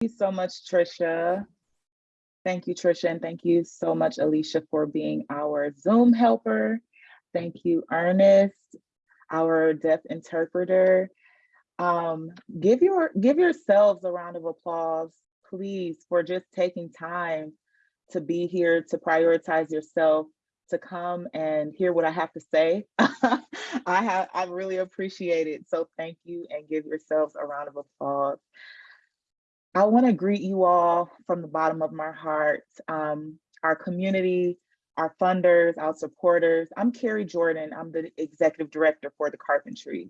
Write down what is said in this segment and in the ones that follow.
you so much, Trisha. Thank you, Trisha, and thank you so much, Alicia, for being our Zoom helper. Thank you, Ernest, our deaf interpreter. Um, give your give yourselves a round of applause, please, for just taking time to be here, to prioritize yourself, to come and hear what I have to say. I have I really appreciate it. So thank you and give yourselves a round of applause. I want to greet you all from the bottom of my heart, um, our community, our funders, our supporters. I'm Kari Jordan. I'm the executive director for the Carpentry.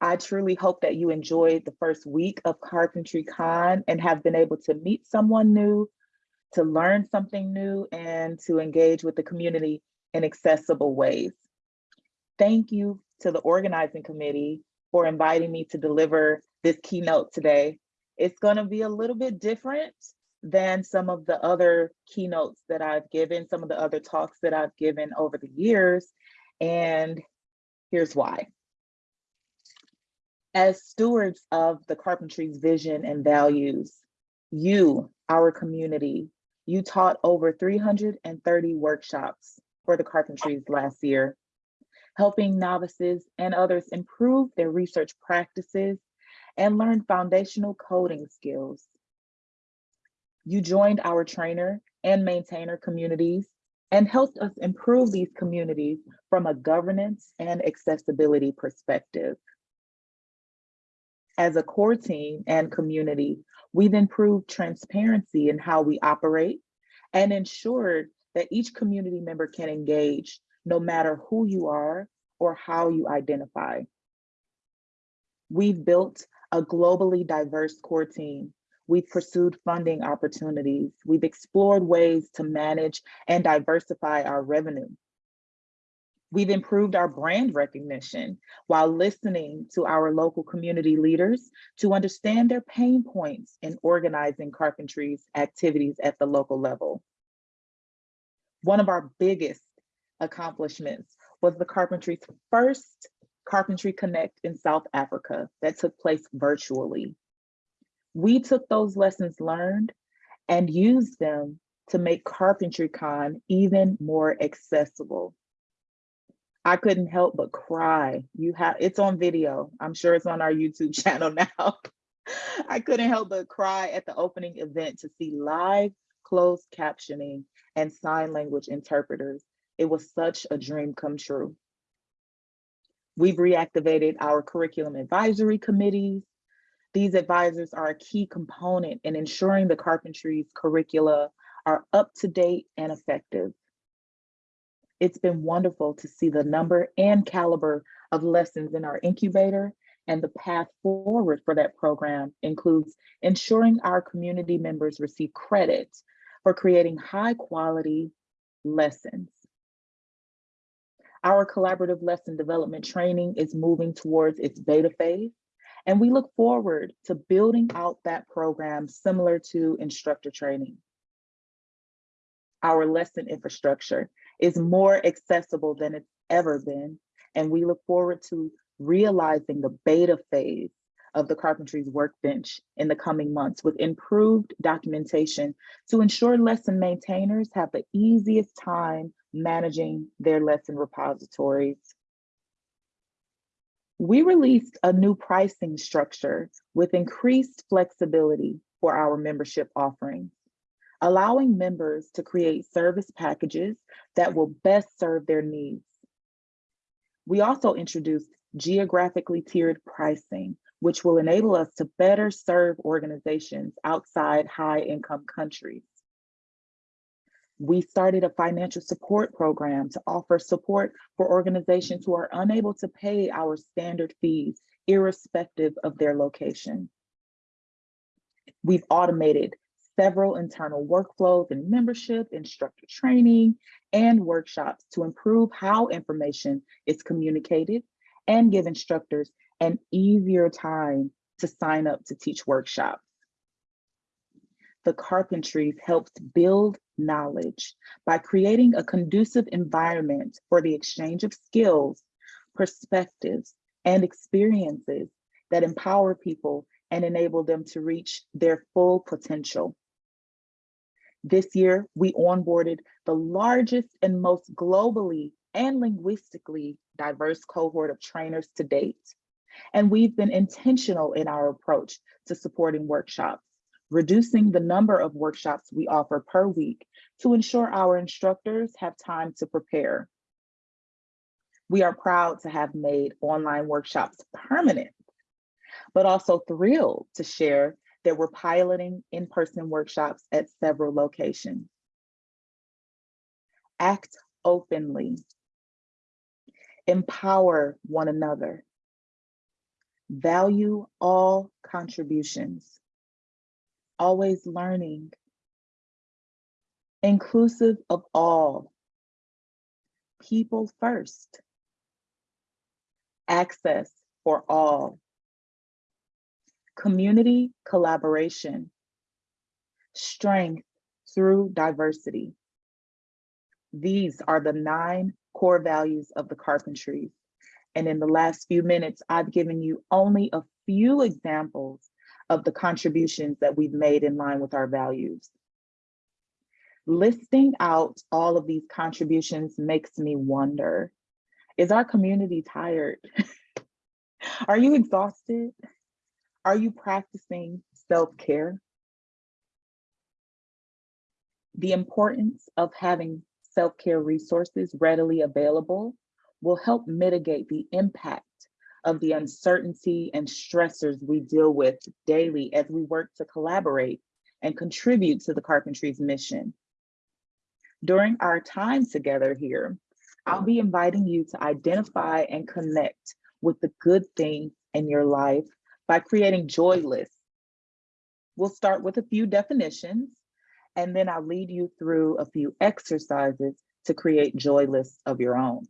I truly hope that you enjoyed the first week of Carpentry Con and have been able to meet someone new, to learn something new, and to engage with the community in accessible ways. Thank you to the organizing committee for inviting me to deliver this keynote today. It's going to be a little bit different than some of the other keynotes that I've given, some of the other talks that I've given over the years. And here's why. As stewards of the Carpentry's vision and values, you, our community, you taught over 330 workshops for the Carpentries last year, helping novices and others improve their research practices and learn foundational coding skills. You joined our trainer and maintainer communities and helped us improve these communities from a governance and accessibility perspective. As a core team and community, we've improved transparency in how we operate and ensured that each community member can engage no matter who you are or how you identify. We've built a globally diverse core team. We've pursued funding opportunities. We've explored ways to manage and diversify our revenue. We've improved our brand recognition while listening to our local community leaders to understand their pain points in organizing carpentry's activities at the local level. One of our biggest accomplishments was the carpentry's first Carpentry Connect in South Africa that took place virtually. We took those lessons learned and used them to make CarpentryCon even more accessible. I couldn't help but cry. You have it's on video. I'm sure it's on our YouTube channel now. I couldn't help but cry at the opening event to see live closed captioning and sign language interpreters. It was such a dream come true. We've reactivated our curriculum advisory committees. These advisors are a key component in ensuring the carpentry's curricula are up to date and effective. It's been wonderful to see the number and caliber of lessons in our incubator and the path forward for that program includes ensuring our community members receive credit for creating high quality lessons. Our collaborative lesson development training is moving towards its beta phase, and we look forward to building out that program similar to instructor training. Our lesson infrastructure is more accessible than it's ever been, and we look forward to realizing the beta phase of the Carpentry's workbench in the coming months with improved documentation to ensure lesson maintainers have the easiest time managing their lesson repositories. We released a new pricing structure with increased flexibility for our membership offerings, allowing members to create service packages that will best serve their needs. We also introduced geographically tiered pricing, which will enable us to better serve organizations outside high income countries. We started a financial support program to offer support for organizations who are unable to pay our standard fees, irrespective of their location. We've automated several internal workflows and membership, instructor training, and workshops to improve how information is communicated and give instructors an easier time to sign up to teach workshops the carpentries helps build knowledge by creating a conducive environment for the exchange of skills, perspectives, and experiences that empower people and enable them to reach their full potential. This year, we onboarded the largest and most globally and linguistically diverse cohort of trainers to date. And we've been intentional in our approach to supporting workshops, reducing the number of workshops we offer per week to ensure our instructors have time to prepare. We are proud to have made online workshops permanent, but also thrilled to share that we're piloting in-person workshops at several locations. Act openly. Empower one another. Value all contributions. Always learning. Inclusive of all. People first. Access for all community collaboration, strength through diversity. These are the nine core values of the carpentries. And in the last few minutes, I've given you only a few examples of the contributions that we've made in line with our values. Listing out all of these contributions makes me wonder, is our community tired? Are you exhausted? Are you practicing self-care? The importance of having self-care resources readily available will help mitigate the impact of the uncertainty and stressors we deal with daily as we work to collaborate and contribute to the Carpentries mission. During our time together here, I'll be inviting you to identify and connect with the good things in your life by creating joy lists. We'll start with a few definitions, and then I'll lead you through a few exercises to create joy lists of your own.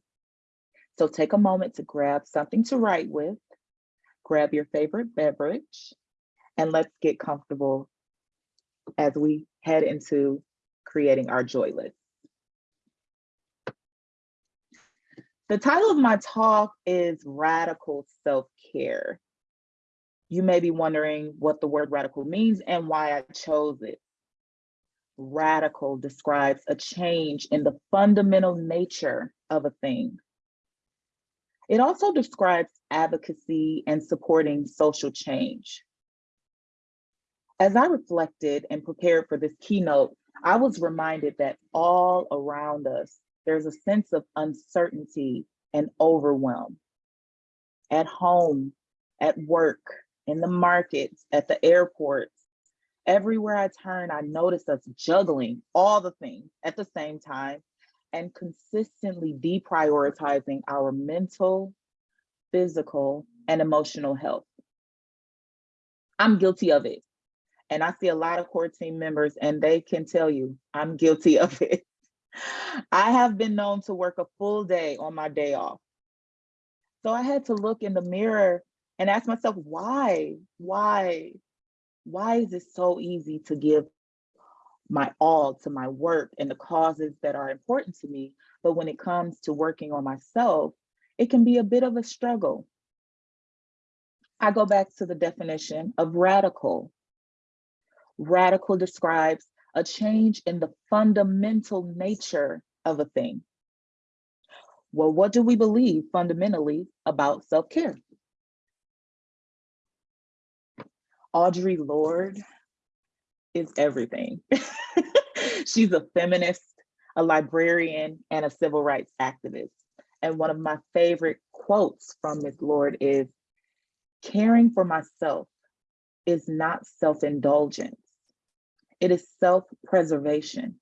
So take a moment to grab something to write with, grab your favorite beverage, and let's get comfortable as we head into creating our joy list. The title of my talk is Radical Self-Care. You may be wondering what the word radical means and why I chose it. Radical describes a change in the fundamental nature of a thing. It also describes advocacy and supporting social change. As I reflected and prepared for this keynote, I was reminded that all around us, there's a sense of uncertainty and overwhelm. At home, at work, in the markets, at the airports. Everywhere I turn, I notice us juggling all the things at the same time and consistently deprioritizing our mental, physical, and emotional health. I'm guilty of it. And I see a lot of core team members and they can tell you I'm guilty of it. I have been known to work a full day on my day off. So I had to look in the mirror and ask myself, why, why, why is it so easy to give my all to my work and the causes that are important to me. But when it comes to working on myself, it can be a bit of a struggle. I go back to the definition of radical. Radical describes a change in the fundamental nature of a thing. Well, what do we believe fundamentally about self-care? Audre Lorde is everything. She's a feminist, a librarian, and a civil rights activist. And one of my favorite quotes from Ms. Lorde is, caring for myself is not self-indulgence. It is self-preservation.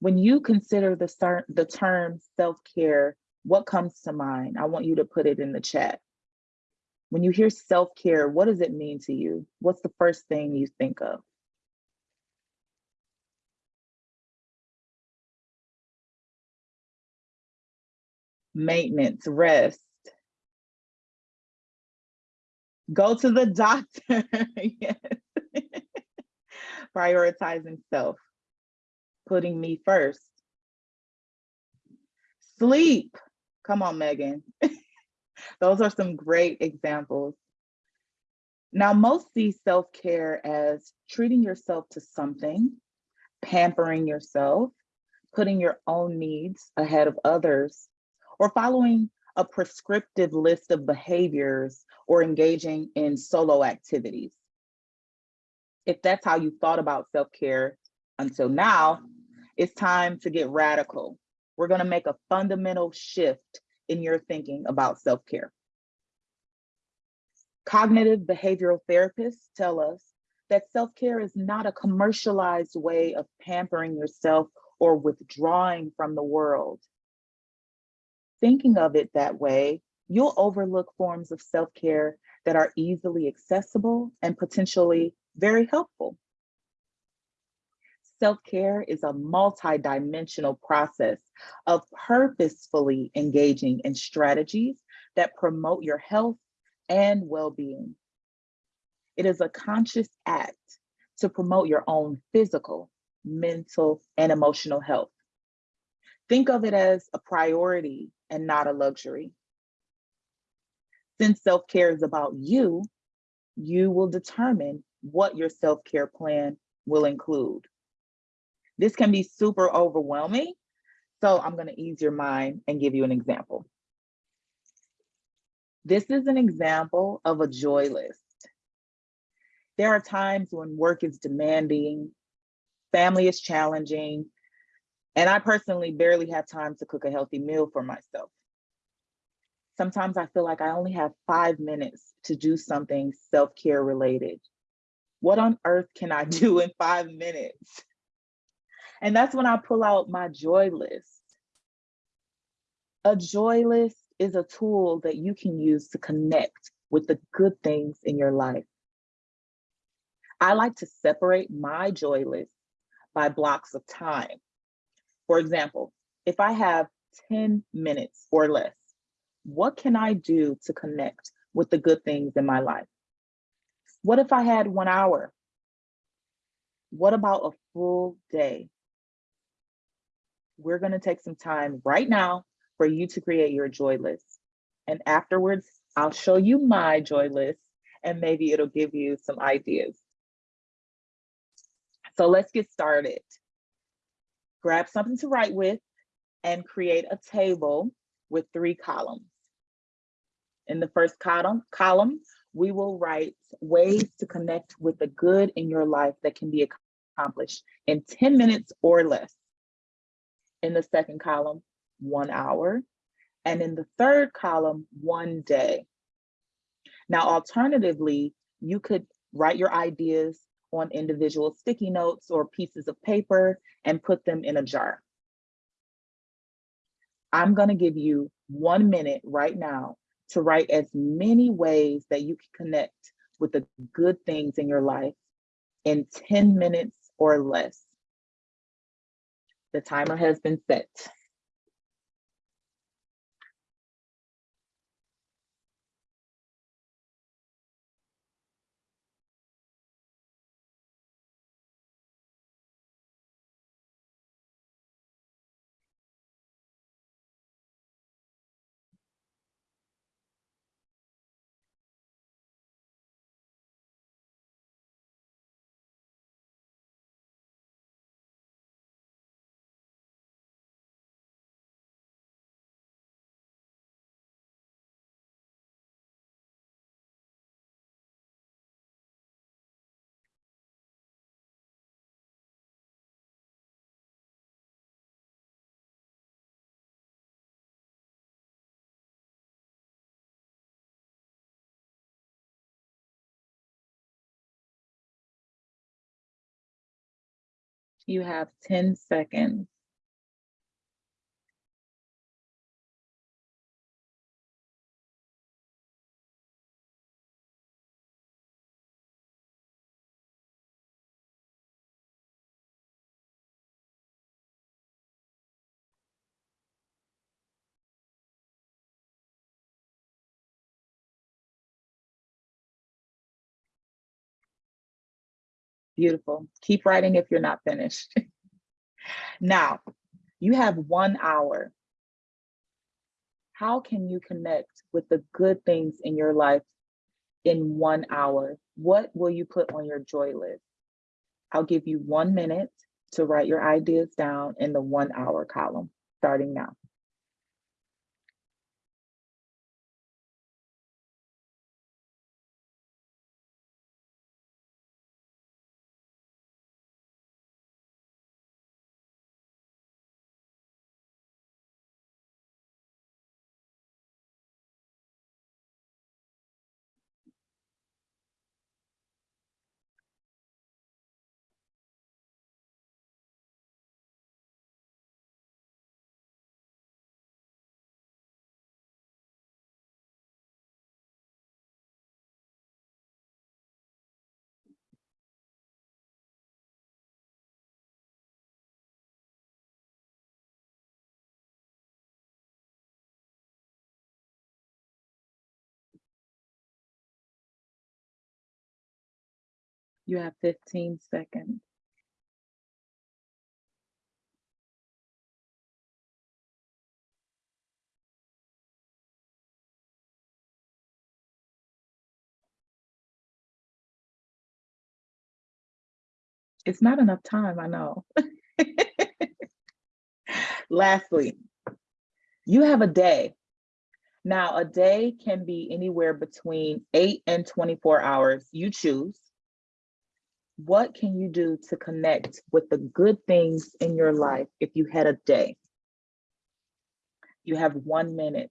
When you consider the, the term self-care, what comes to mind? I want you to put it in the chat. When you hear self-care, what does it mean to you? What's the first thing you think of? Maintenance, rest. Go to the doctor, yes. Prioritizing self, putting me first. Sleep, come on, Megan. Those are some great examples. Now, most see self-care as treating yourself to something, pampering yourself, putting your own needs ahead of others, or following a prescriptive list of behaviors or engaging in solo activities. If that's how you thought about self-care until now, it's time to get radical. We're gonna make a fundamental shift in your thinking about self-care. Cognitive behavioral therapists tell us that self-care is not a commercialized way of pampering yourself or withdrawing from the world. Thinking of it that way, you'll overlook forms of self-care that are easily accessible and potentially very helpful. Self-care is a multi-dimensional process of purposefully engaging in strategies that promote your health and well-being. It is a conscious act to promote your own physical, mental, and emotional health. Think of it as a priority and not a luxury. Since self-care is about you, you will determine what your self-care plan will include. This can be super overwhelming, so I'm gonna ease your mind and give you an example. This is an example of a joy list. There are times when work is demanding, family is challenging, and I personally barely have time to cook a healthy meal for myself. Sometimes I feel like I only have five minutes to do something self-care related. What on earth can I do in five minutes? And that's when I pull out my joy list. A joy list is a tool that you can use to connect with the good things in your life. I like to separate my joy list by blocks of time. For example, if I have 10 minutes or less, what can I do to connect with the good things in my life? What if I had one hour? What about a full day? We're gonna take some time right now for you to create your joy list. And afterwards, I'll show you my joy list and maybe it'll give you some ideas. So let's get started. Grab something to write with and create a table with three columns. In the first column, column, we will write ways to connect with the good in your life that can be accomplished in 10 minutes or less. In the second column, one hour. And in the third column, one day. Now, alternatively, you could write your ideas on individual sticky notes or pieces of paper and put them in a jar. I'm gonna give you one minute right now to write as many ways that you can connect with the good things in your life in 10 minutes or less. The timer has been set. You have 10 seconds. Beautiful. Keep writing if you're not finished. now, you have one hour. How can you connect with the good things in your life in one hour, what will you put on your joy list? I'll give you one minute to write your ideas down in the one hour column, starting now. You have 15 seconds. It's not enough time, I know. Lastly, you have a day. Now, a day can be anywhere between eight and 24 hours. You choose. What can you do to connect with the good things in your life if you had a day? You have one minute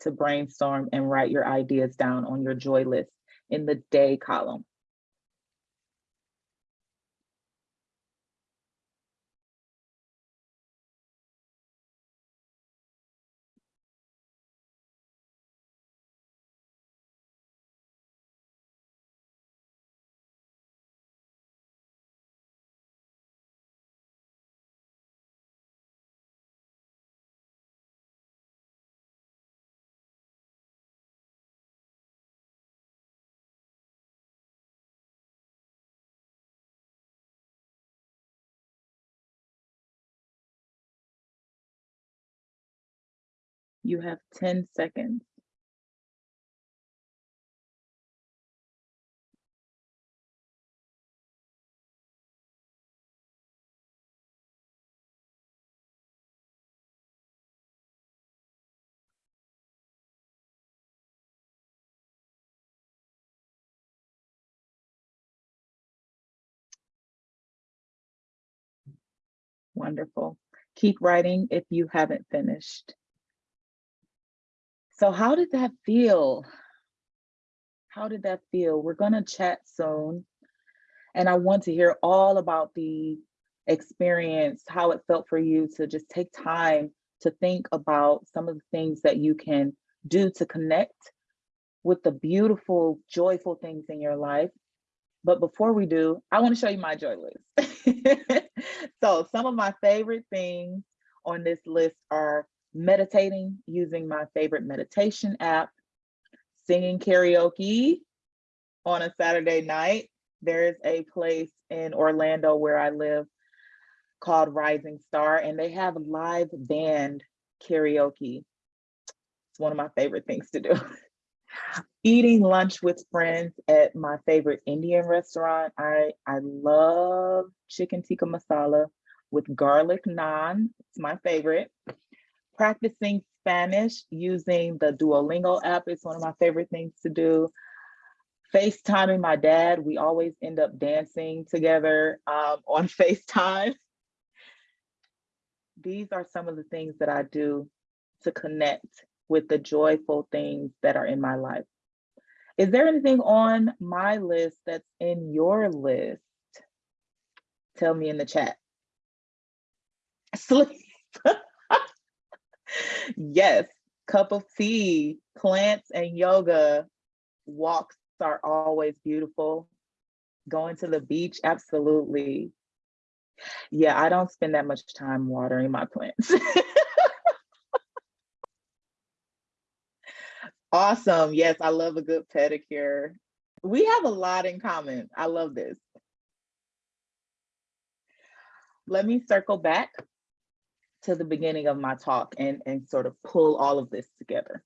to brainstorm and write your ideas down on your joy list in the day column. You have 10 seconds. Wonderful. Keep writing if you haven't finished. So how did that feel? How did that feel? We're gonna chat soon. And I want to hear all about the experience, how it felt for you to just take time to think about some of the things that you can do to connect with the beautiful, joyful things in your life. But before we do, I wanna show you my joy list. so some of my favorite things on this list are meditating using my favorite meditation app, singing karaoke on a Saturday night. There is a place in Orlando where I live called Rising Star, and they have live band karaoke. It's one of my favorite things to do. Eating lunch with friends at my favorite Indian restaurant. I, I love chicken tikka masala with garlic naan. It's my favorite. Practicing Spanish using the Duolingo app is one of my favorite things to do. FaceTiming my dad, we always end up dancing together um, on FaceTime. These are some of the things that I do to connect with the joyful things that are in my life. Is there anything on my list that's in your list? Tell me in the chat. Sleep. Yes, cup of tea, plants and yoga, walks are always beautiful. Going to the beach, absolutely. Yeah, I don't spend that much time watering my plants. awesome. Yes, I love a good pedicure. We have a lot in common. I love this. Let me circle back to the beginning of my talk and, and sort of pull all of this together.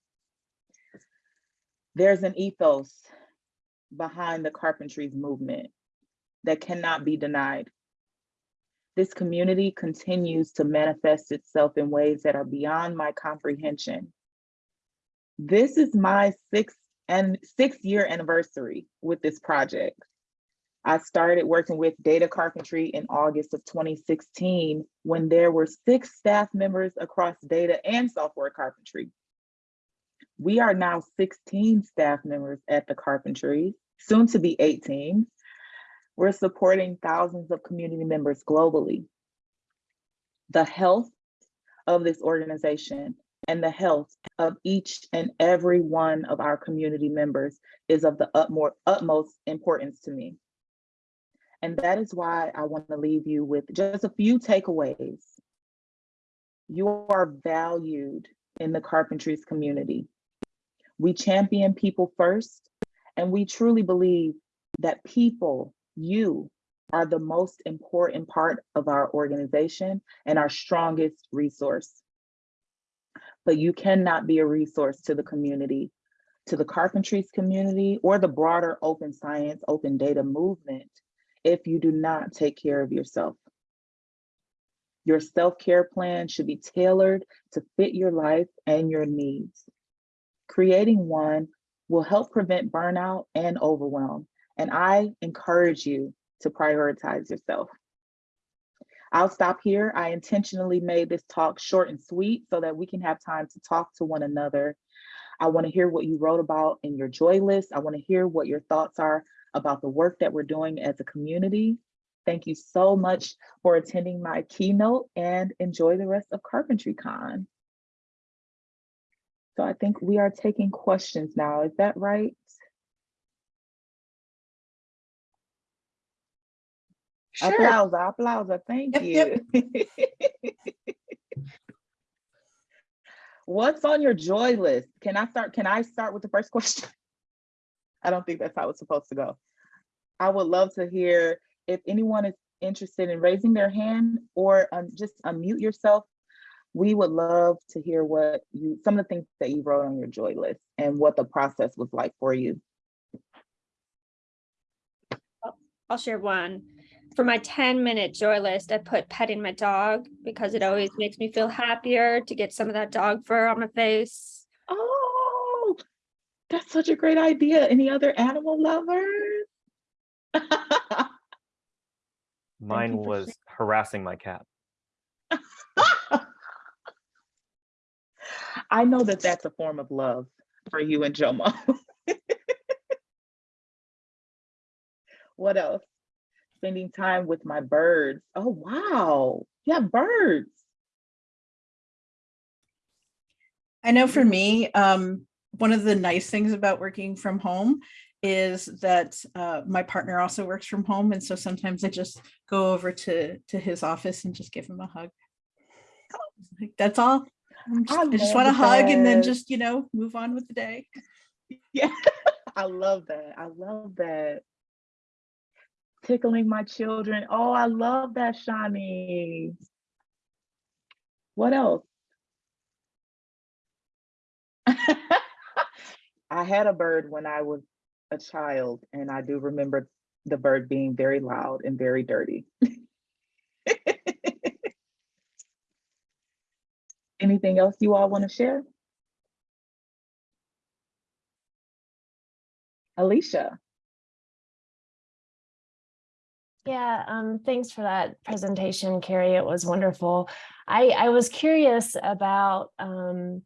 There's an ethos behind the carpentries movement that cannot be denied. This community continues to manifest itself in ways that are beyond my comprehension. This is my sixth and sixth year anniversary with this project. I started working with data carpentry in August of 2016 when there were six staff members across data and software carpentry. We are now 16 staff members at the carpentry, soon to be 18. We're supporting thousands of community members globally. The health of this organization and the health of each and every one of our community members is of the utmost, importance to me. And that is why I want to leave you with just a few takeaways. You are valued in the carpentries community. We champion people first, and we truly believe that people, you, are the most important part of our organization and our strongest resource. But you cannot be a resource to the community, to the carpentries community, or the broader open science, open data movement if you do not take care of yourself. Your self-care plan should be tailored to fit your life and your needs. Creating one will help prevent burnout and overwhelm, and I encourage you to prioritize yourself. I'll stop here. I intentionally made this talk short and sweet so that we can have time to talk to one another. I wanna hear what you wrote about in your joy list. I wanna hear what your thoughts are about the work that we're doing as a community. Thank you so much for attending my keynote and enjoy the rest of Carpentry Con. So I think we are taking questions now. Is that right? Sure. Applause, applause, thank Yep, you. What's on your joy list? Can I start, can I start with the first question? I don't think that's how it's supposed to go. I would love to hear if anyone is interested in raising their hand or um, just unmute yourself. We would love to hear what you, some of the things that you wrote on your joy list and what the process was like for you. I'll share one. For my 10 minute joy list, I put petting my dog because it always makes me feel happier to get some of that dog fur on my face. That's such a great idea. Any other animal lovers? Mine you for was harassing my cat. I know that that's a form of love for you and Jomo. what else? Spending time with my birds. Oh, wow. Yeah, birds. I know for me, um, one of the nice things about working from home is that uh, my partner also works from home. And so sometimes I just go over to, to his office and just give him a hug. Like, That's all. Just- I I just want to hug and then just, you know, move on with the day. Yeah, I love that. I love that. Tickling my children. Oh, I love that, Shani. What else? I had a bird when I was a child, and I do remember the bird being very loud and very dirty. Anything else you all want to share? Alicia. Yeah, um, thanks for that presentation, Kari. It was wonderful. I, I was curious about, um,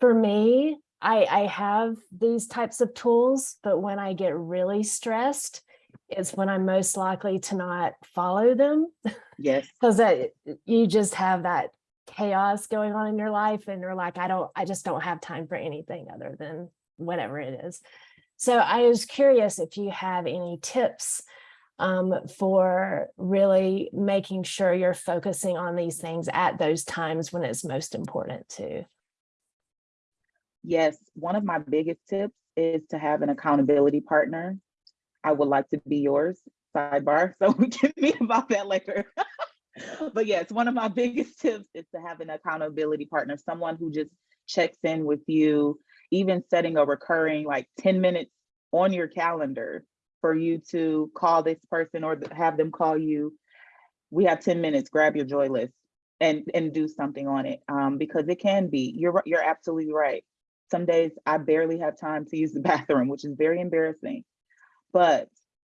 for me, I, I have these types of tools, but when I get really stressed, it's when I'm most likely to not follow them Yes. because you just have that chaos going on in your life and you're like, I don't, I just don't have time for anything other than whatever it is. So I was curious if you have any tips um, for really making sure you're focusing on these things at those times when it's most important to. Yes, one of my biggest tips is to have an accountability partner. I would like to be yours, sidebar, so we can meet about that later. But yes, one of my biggest tips is to have an accountability partner, someone who just checks in with you, even setting a recurring like 10 minutes on your calendar for you to call this person or have them call you. We have 10 minutes, grab your joy list and, and do something on it. Um, because it can be, you're, you're absolutely right. Some days I barely have time to use the bathroom, which is very embarrassing. But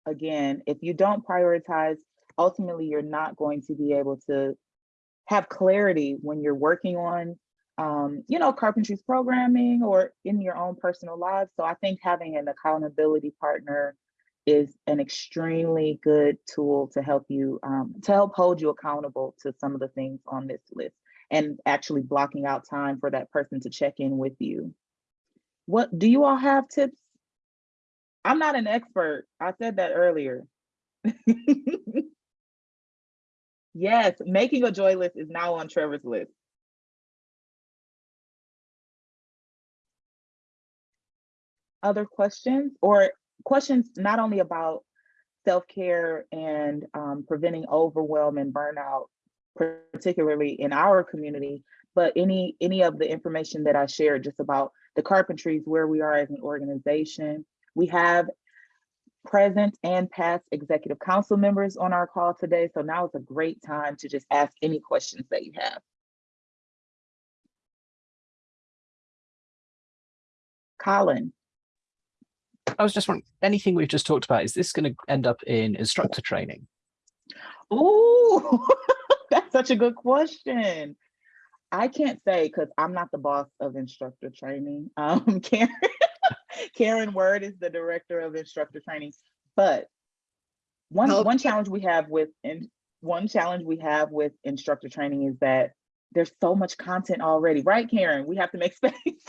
again, if you don't prioritize, ultimately you're not going to be able to have clarity when you're working on um, you know, carpentry's programming or in your own personal lives. So I think having an accountability partner is an extremely good tool to help you, um, to help hold you accountable to some of the things on this list and actually blocking out time for that person to check in with you. What, do you all have tips? I'm not an expert. I said that earlier. Yes, making a joy list is now on Trevor's list. Other questions or questions not only about self-care and um, preventing overwhelm and burnout, particularly in our community, but any any of the information that I shared just about the carpentries, where we are as an organization. We have present and past executive council members on our call today. So now is a great time to just ask any questions that you have. Colin, I was just wondering, anything we've just talked about, is this going to end up in instructor training? ooh, that's such a good question. I can't say because I'm not the boss of instructor training. Um, Karen, Karen Word is the director of instructor training, but one Help. one challenge we have with and one challenge we have with instructor training is that there's so much content already, right, Karen? We have to make space.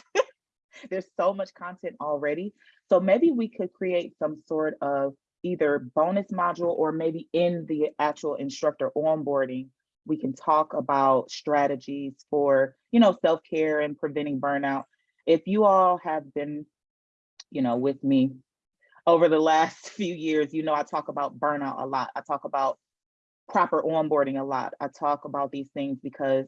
there's so much content already. So maybe we could create some sort of either bonus module or maybe in the actual instructor onboarding, we can talk about strategies for, you know, self-care and preventing burnout. If you all have been, you know, with me over the last few years, you know, I talk about burnout a lot. I talk about proper onboarding a lot. I talk about these things because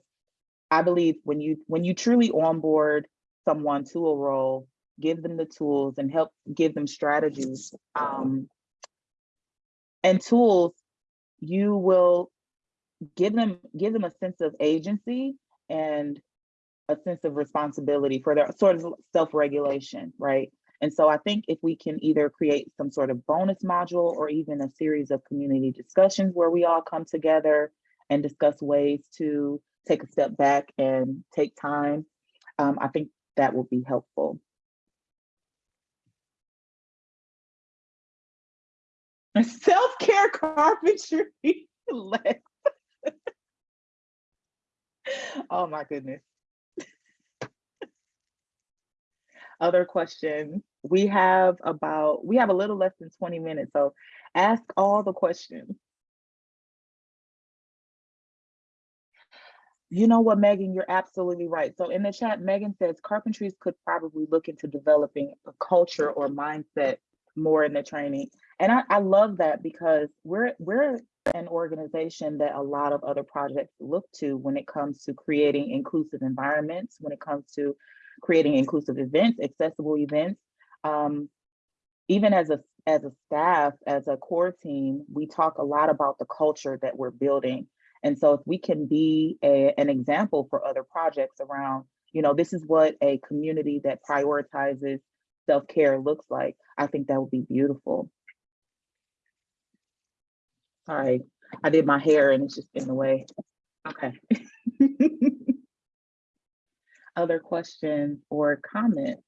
I believe when you when you truly onboard someone to a role, give them the tools and help give them strategies um, and tools, you will give them give them a sense of agency and a sense of responsibility for their sort of self-regulation, right? And so I think if we can either create some sort of bonus module or even a series of community discussions where we all come together and discuss ways to take a step back and take time, um, I think that will be helpful. Self-care carpentry. Oh my goodness. Other questions? We have about, we have a little less than 20 minutes, so ask all the questions. You know what, Megan, you're absolutely right. So in the chat, Megan says carpentries could probably look into developing a culture or mindset more in the training. And I, I love that because we're we're an organization that a lot of other projects look to when it comes to creating inclusive environments, when it comes to creating inclusive events, accessible events. Um, even as a as a staff, as a core team, we talk a lot about the culture that we're building. And so if we can be a, an example for other projects around, you know, this is what a community that prioritizes self-care looks like, I think that would be beautiful. Sorry, I did my hair and it's just in the way. Okay. Other questions or comments?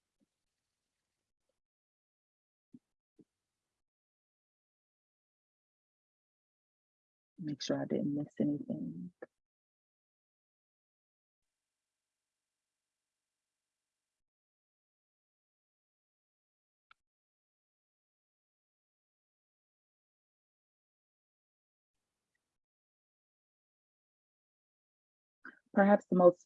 Make sure I didn't miss anything. Perhaps the most,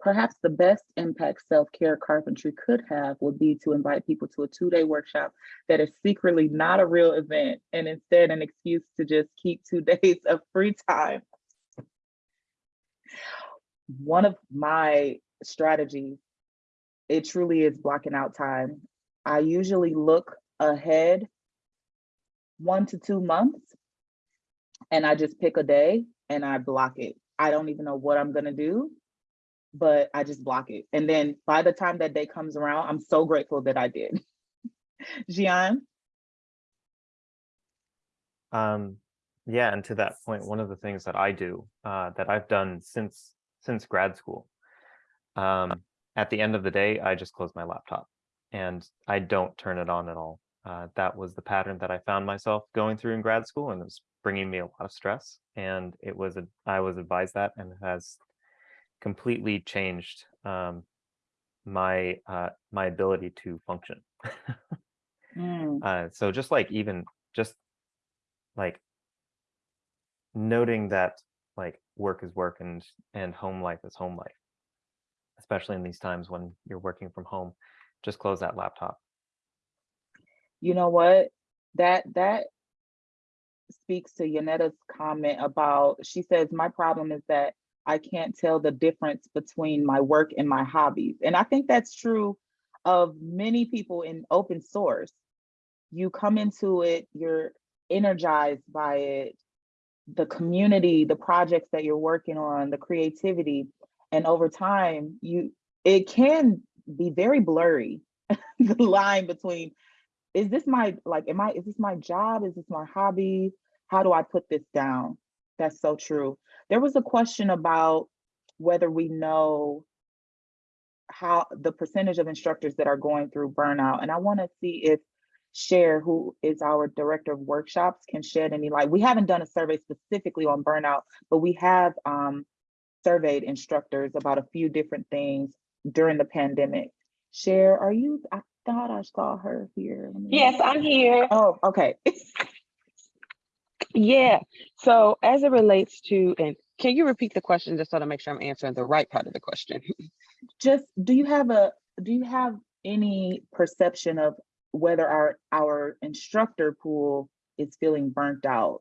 perhaps the best impact self-care carpentry could have would be to invite people to a two-day workshop that is secretly not a real event and instead an excuse to just keep two days of free time. One of my strategies, it truly is blocking out time. I usually look ahead one to two months. And I just pick a day and I block it. I don't even know what I'm gonna do, but I just block it. And then by the time that day comes around, I'm so grateful that I did. Gian? Um, yeah, and to that point, one of the things that I do, uh, that I've done since since grad school, um, at the end of the day, I just close my laptop and I don't turn it on at all. Uh, that was the pattern that I found myself going through in grad school, and it was bringing me a lot of stress. And it was a, I was advised that, and it has completely changed um, my uh, my ability to function. Mm, Uh, so just like even just like noting that like work is work and and home life is home life, especially in these times when you're working from home, just close that laptop. You know what? That that speaks to Yanetta's comment about, she says, my problem is that I can't tell the difference between my work and my hobbies. And I think that's true of many people in open source. You come into it, you're energized by it, the community, the projects that you're working on, the creativity. And over time, you it can be very blurry, the line between is this my like am i is this my job is this my hobby how do i put this down that's so true there was a question about whether we know how the percentage of instructors that are going through burnout and i want to see if share who is our director of workshops, can shed any light. We haven't done a survey specifically on burnout, but we have um, surveyed instructors about a few different things during the pandemic. Sher are you, thought I saw her here. Yes, I'm here. Oh, okay. Yeah. So as it relates to, and can you repeat the question just so to make sure I'm answering the right part of the question? Just, do you have a, do you have any perception of whether our, our instructor pool is feeling burnt out?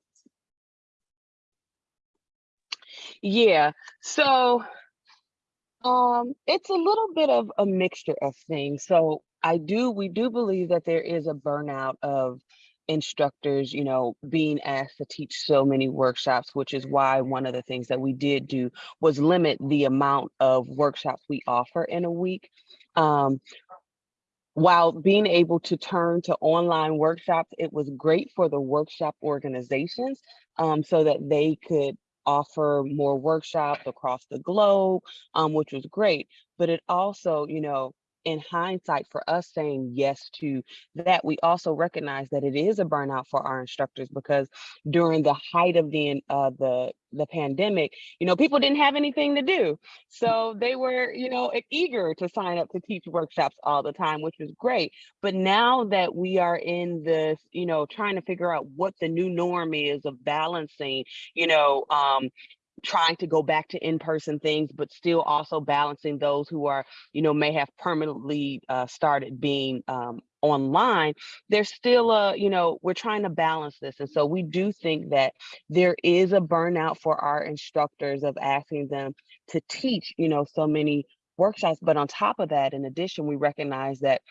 Yeah. So um it's a little bit of a mixture of things. So I do we do believe that there is a burnout of instructors, you know, being asked to teach so many workshops, which is why one of the things that we did do was limit the amount of workshops we offer in a week. Um, while being able to turn to online workshops, it was great for the workshop organizations um, so that they could offer more workshops across the globe, um, which was great. But it also, you know, in hindsight, for us saying yes to that, we also recognize that it is a burnout for our instructors because during the height of the uh, the the pandemic, you know, people didn't have anything to do, so they were, you know, eager to sign up to teach workshops all the time, which was great. But now that we are in this, you know, trying to figure out what the new norm is of balancing, you know, um, trying to go back to in-person things, but still also balancing those who are, you know, may have permanently uh, started being um, online, there's still a, you know, we're trying to balance this. And so we do think that there is a burnout for our instructors of asking them to teach, you know, so many workshops. But on top of that, in addition, we recognize that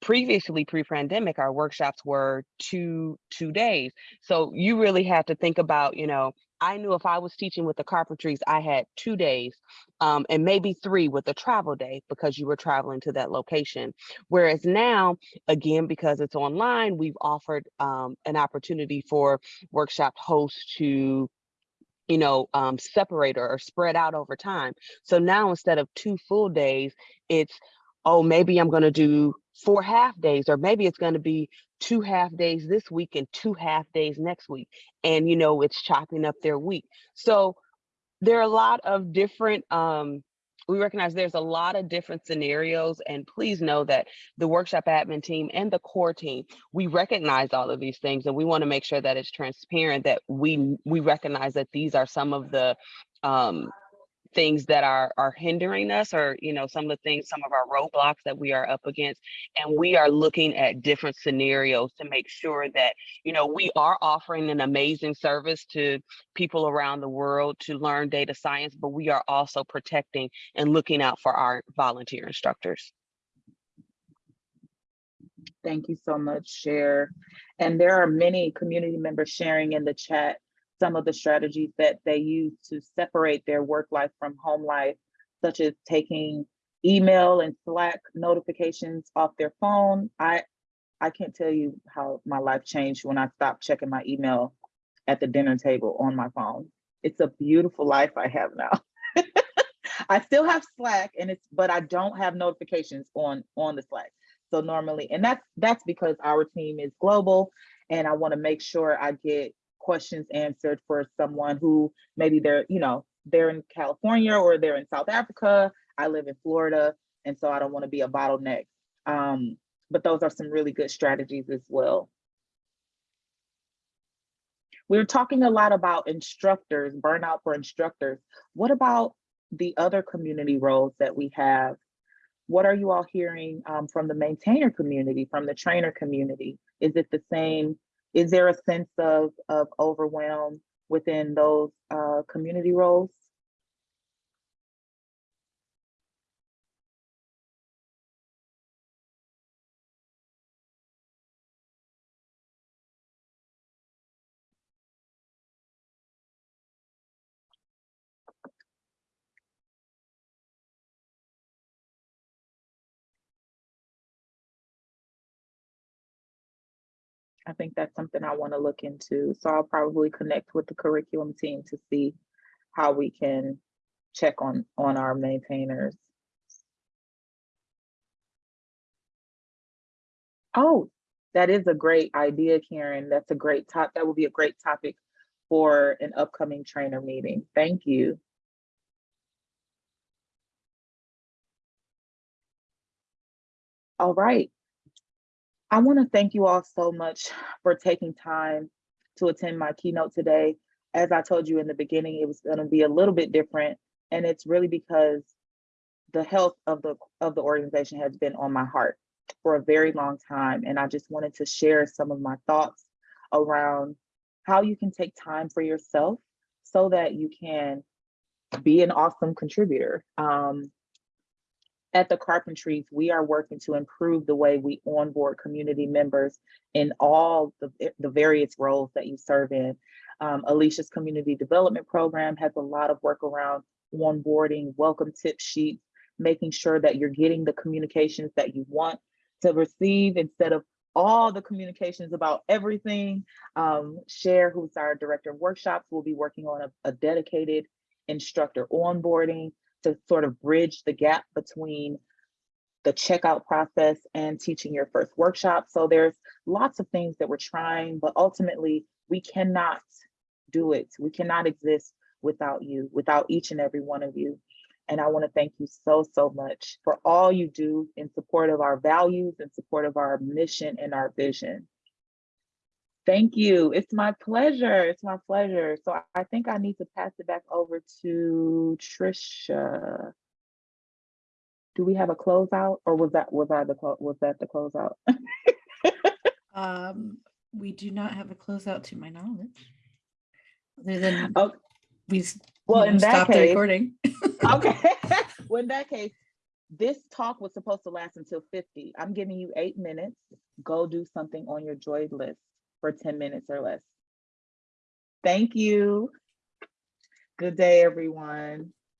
previously pre-pandemic our workshops were two two days so you really have to think about you know i knew if i was teaching with the carpentries i had two days um, and maybe three with a travel day because you were traveling to that location whereas now again because it's online we've offered um, an opportunity for workshop hosts to you know, um, separate or, or spread out over time. So now instead of two full days, it's, oh, maybe I'm going to do four half days, or maybe it's going to be two half days this week and two half days next week. And, you know, it's chopping up their week. So there are a lot of different, um, we recognize there's a lot of different scenarios and please know that the workshop admin team and the core team we recognize all of these things and we want to make sure that it's transparent that we we recognize that these are some of the um things that are are hindering us or you know some of the things some of our roadblocks that we are up against and we are looking at different scenarios to make sure that you know we are offering an amazing service to people around the world to learn data science but we are also protecting and looking out for our volunteer instructors Thank you so much, Sher. And there are many community members sharing in the chat some of the strategies that they use to separate their work life from home life, such as taking email and Slack notifications off their phone. I I can't tell you how my life changed when I stopped checking my email at the dinner table on my phone. It's a beautiful life I have now. I still have Slack and it's but I don't have notifications on on the Slack. So normally, and that's that's because our team is global and I want to make sure I get questions answered for someone who maybe they're, you know, they're in California or they're in South Africa. I live in Florida, and so I don't want to be a bottleneck. Um, but those are some really good strategies as well. We're talking a lot about instructors, burnout for instructors. What about the other community roles that we have? What are you all hearing um, from the maintainer community, from the trainer community? Is it the same? Is there a sense of, of overwhelm within those uh, community roles? I think that's something I want to look into. So I'll probably connect with the curriculum team to see how we can check on on our maintainers. Oh, that is a great idea, Karen. That's a great top. That would be a great topic for an upcoming trainer meeting. Thank you. All right. I want to thank you all so much for taking time to attend my keynote today. As I told you in the beginning, it was going to be a little bit different, and it's really because the health of the of the organization has been on my heart for a very long time, and I just wanted to share some of my thoughts around how you can take time for yourself so that you can be an awesome contributor. Um, at the Carpentries, we are working to improve the way we onboard community members in all the, the various roles that you serve in. Um, Alicia's community development program has a lot of work around onboarding, welcome tip sheets, making sure that you're getting the communications that you want to receive instead of all the communications about everything. Um, Sher, who's our director of workshops, will be working on a, a dedicated instructor onboarding to sort of bridge the gap between the checkout process and teaching your first workshop. So there's lots of things that we're trying, but ultimately we cannot do it. We cannot exist without you, without each and every one of you. And I want to thank you so, so much for all you do in support of our values, in support of our mission and our vision. Thank you. It's my pleasure. It's my pleasure. So I- think I need to pass it back over to Trisha. Do we have a closeout or was that, was I the, was that the closeout? Um, we do not have a closeout to my knowledge. Other than Oh, we Well, in that case, recording. okay. Well, in that case, this talk was supposed to last until 50. I'm giving you eight minutes. Go do something on your joy list for 10 minutes or less. Thank you. Good day, everyone.